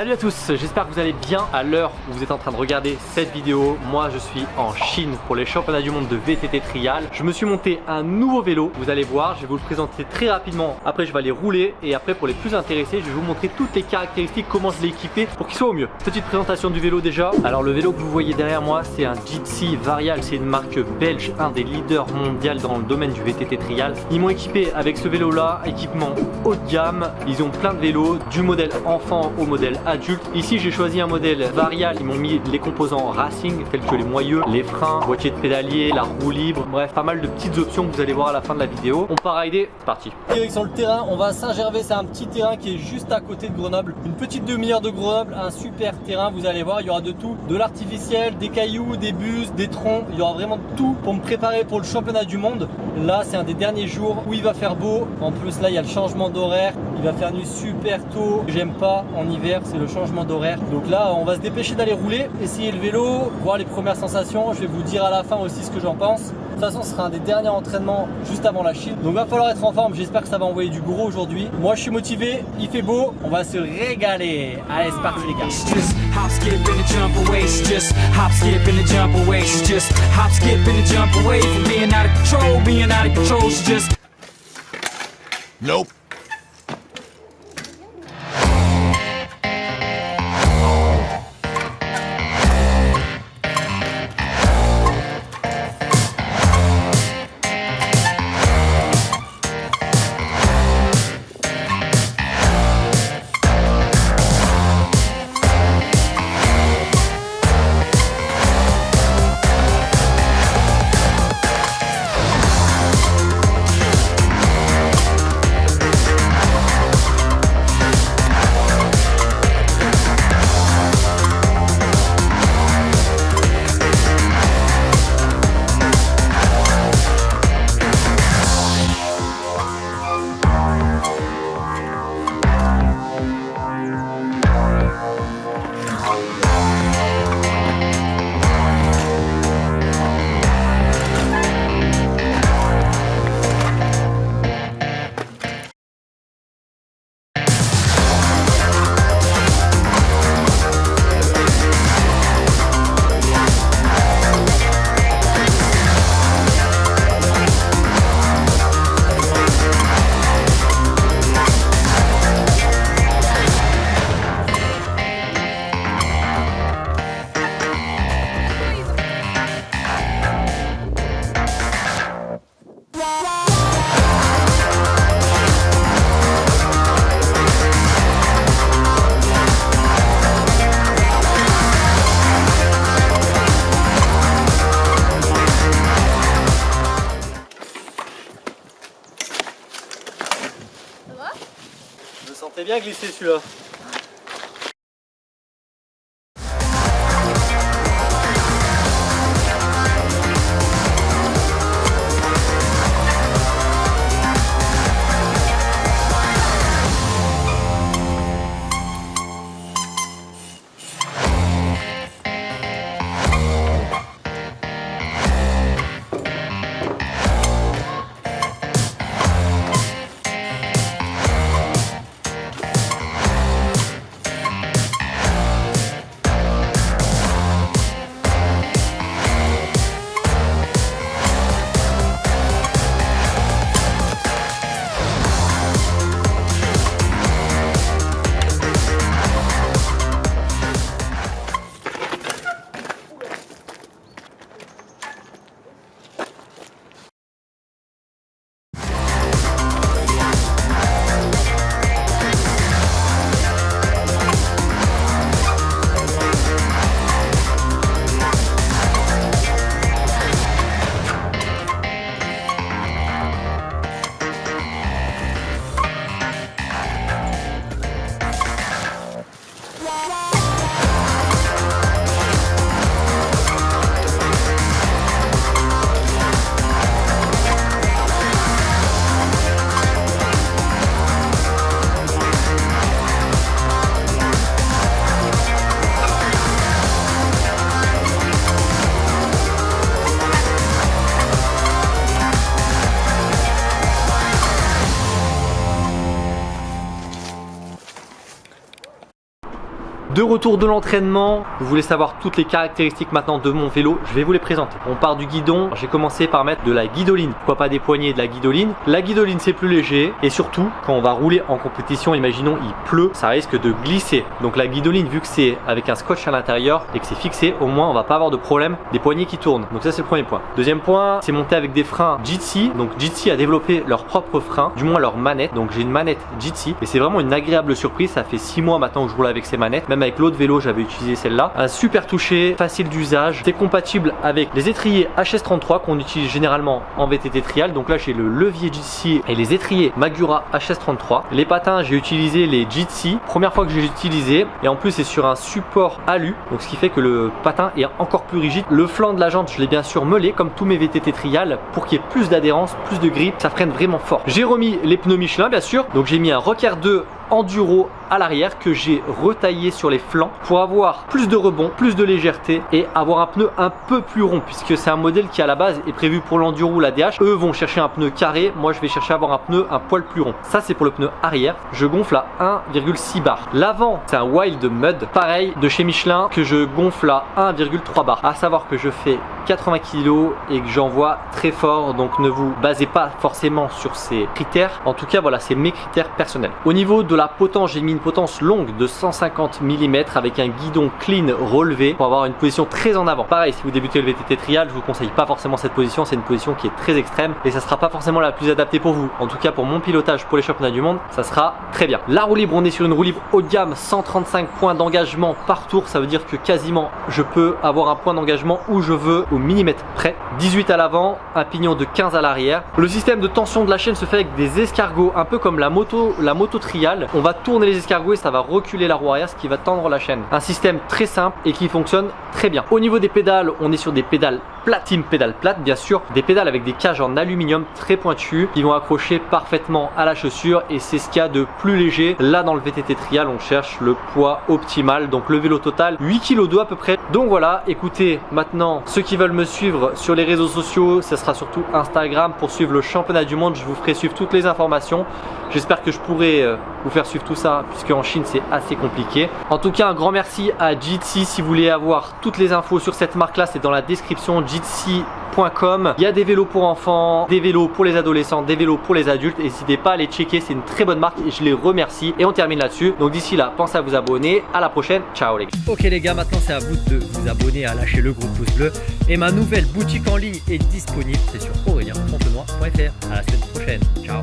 Salut à tous, j'espère que vous allez bien à l'heure où vous êtes en train de regarder cette vidéo. Moi je suis en Chine pour les championnats du monde de VTT Trial. Je me suis monté un nouveau vélo, vous allez voir, je vais vous le présenter très rapidement. Après je vais aller rouler et après pour les plus intéressés, je vais vous montrer toutes les caractéristiques, comment je l'ai équipé pour qu'il soit au mieux. Petite présentation du vélo déjà. Alors le vélo que vous voyez derrière moi, c'est un Jitsi Varial, c'est une marque belge, un des leaders mondiaux dans le domaine du VTT Trial. Ils m'ont équipé avec ce vélo là, équipement haut de gamme. Ils ont plein de vélos, du modèle enfant au modèle adulte. Ici j'ai choisi un modèle varial, ils m'ont mis les composants racing tels que les moyeux, les freins, boîtier de pédalier, la roue libre, bref pas mal de petites options que vous allez voir à la fin de la vidéo. On part rider, c'est parti. Direction le terrain, on va à Saint-Gervais, c'est un petit terrain qui est juste à côté de Grenoble. Une petite demi-heure de Grenoble, un super terrain, vous allez voir, il y aura de tout, de l'artificiel, des cailloux, des bus, des troncs, il y aura vraiment tout pour me préparer pour le championnat du monde. Là c'est un des derniers jours où il va faire beau, en plus là il y a le changement d'horaire, il va faire nuit super tôt, j'aime pas en hiver, c'est le changement d'horaire. Donc là, on va se dépêcher d'aller rouler, essayer le vélo, voir les premières sensations. Je vais vous dire à la fin aussi ce que j'en pense. De toute façon, ce sera un des derniers entraînements juste avant la Chine. Donc va falloir être en forme. J'espère que ça va envoyer du gros aujourd'hui. Moi, je suis motivé. Il fait beau. On va se régaler. Allez, c'est parti les gars. Nope. Bien glisser celui-là. De retour de l'entraînement, vous voulez savoir toutes les caractéristiques maintenant de mon vélo, je vais vous les présenter. On part du guidon, j'ai commencé par mettre de la guidoline. Pourquoi pas des poignées de la guidoline? La guidoline c'est plus léger et surtout quand on va rouler en compétition, imaginons il pleut, ça risque de glisser. Donc la guidoline vu que c'est avec un scotch à l'intérieur et que c'est fixé, au moins on va pas avoir de problème des poignées qui tournent. Donc ça c'est le premier point. Deuxième point, c'est monter avec des freins Jitsi. Donc Jitsi a développé leur propre frein, du moins leur manette. Donc j'ai une manette Jitsi et c'est vraiment une agréable surprise. Ça fait 6 mois maintenant que je roule avec ces manettes. Avec l'autre vélo, j'avais utilisé celle-là. Un super toucher, facile d'usage. C'est compatible avec les étriers HS33 qu'on utilise généralement en VTT trial. Donc là j'ai le levier Jitsi et les étriers Magura HS33. Les patins, j'ai utilisé les Jitsi. Première fois que j'ai utilisé et en plus c'est sur un support alu. Donc ce qui fait que le patin est encore plus rigide. Le flanc de la jante, je l'ai bien sûr meulé comme tous mes VTT trial pour qu'il y ait plus d'adhérence, plus de grip. Ça freine vraiment fort. J'ai remis les pneus Michelin bien sûr. Donc j'ai mis un Rocker 2 enduro à l'arrière que j'ai retaillé sur les flancs pour avoir plus de rebond, plus de légèreté et avoir un pneu un peu plus rond puisque c'est un modèle qui à la base est prévu pour l'enduro ou la DH. Eux vont chercher un pneu carré, moi je vais chercher à avoir un pneu un poil plus rond. Ça c'est pour le pneu arrière. Je gonfle à 1,6 bar. L'avant c'est un Wild Mud, pareil de chez Michelin que je gonfle à 1,3 bar. À savoir que je fais 80 kg et que j'envoie très fort donc ne vous basez pas forcément sur ces critères. En tout cas voilà c'est mes critères personnels. Au niveau de la potence, j'ai mis une potence longue de 150 mm avec un guidon clean relevé pour avoir une position très en avant. Pareil, si vous débutez le VTT trial, je vous conseille pas forcément cette position, c'est une position qui est très extrême et ça sera pas forcément la plus adaptée pour vous. En tout cas, pour mon pilotage pour les championnats du monde, ça sera très bien. La roue libre, on est sur une roue libre haut de gamme, 135 points d'engagement par tour, ça veut dire que quasiment je peux avoir un point d'engagement où je veux au millimètre près. 18 à l'avant, un pignon de 15 à l'arrière. Le système de tension de la chaîne se fait avec des escargots, un peu comme la moto, la moto trial on va tourner les escargots et ça va reculer la roue arrière ce qui va tendre la chaîne. Un système très simple et qui fonctionne très bien. Au niveau des pédales, on est sur des pédales platine pédale plate bien sûr. Des pédales avec des cages en aluminium très pointues qui vont accrocher parfaitement à la chaussure et c'est ce qu'il y a de plus léger. Là dans le VTT trial on cherche le poids optimal. Donc le vélo total 8 kg 2 à peu près. Donc voilà. Écoutez maintenant ceux qui veulent me suivre sur les réseaux sociaux ce sera surtout Instagram. Pour suivre le championnat du monde je vous ferai suivre toutes les informations. J'espère que je pourrai euh, vous faire suivre tout ça puisque en Chine c'est assez compliqué en tout cas un grand merci à Jitsi si vous voulez avoir toutes les infos sur cette marque là c'est dans la description jitsi.com. Il y a des vélos pour enfants, des vélos pour les adolescents, des vélos pour les adultes. N'hésitez pas à les checker, c'est une très bonne marque et je les remercie. Et on termine là-dessus. Donc d'ici là, pensez à vous abonner. À la prochaine. Ciao les gars. Ok les gars, maintenant c'est à vous de vous abonner, à lâcher le gros pouce bleu. Et ma nouvelle boutique en ligne est disponible. C'est sur aurélien.fr. À la semaine prochaine. Ciao.